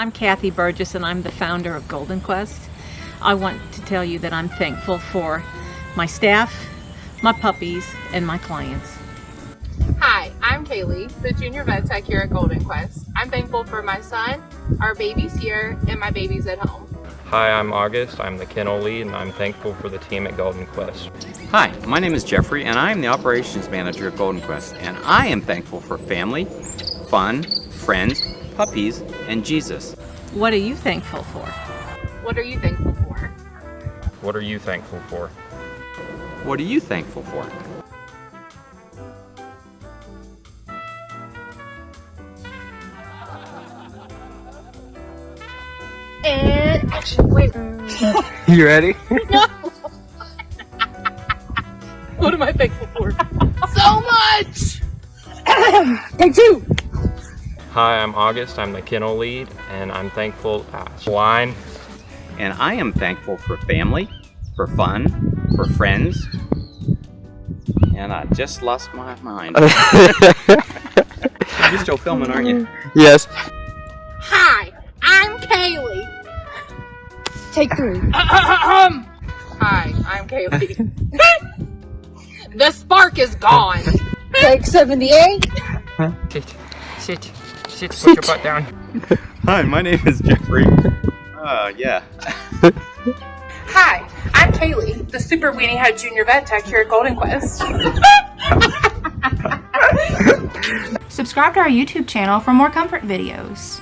I'm Kathy Burgess and I'm the founder of Golden Quest. I want to tell you that I'm thankful for my staff, my puppies, and my clients. Hi, I'm Kaylee, the junior vet tech here at Golden Quest. I'm thankful for my son, our babies here, and my babies at home. Hi, I'm August. I'm the kennel lead and I'm thankful for the team at Golden Quest. Hi, my name is Jeffrey and I am the operations manager at Golden Quest and I am thankful for family, fun, friends, puppies, and Jesus. What are you thankful for? What are you thankful for? What are you thankful for? What are you thankful for? Eh, and action. Wait. You ready? No. what am I thankful for? so much. Take two. Hi, I'm August. I'm the kennel lead and I'm thankful. Uh, line. And I am thankful for family, for fun, for friends, and I just lost my mind. You're still filming, aren't you? Yes. Hi, I'm Kaylee. Take three. Hi, I'm Kaylee. the spark is gone. Take 78. Sit. Sit. Sit. Sit. Put your butt down. Hi, my name is Jeffrey. Uh, yeah. Hi, I'm Kaylee, the Super Weenie Head Junior Vet Tech here at Golden Quest. Subscribe to our YouTube channel for more comfort videos.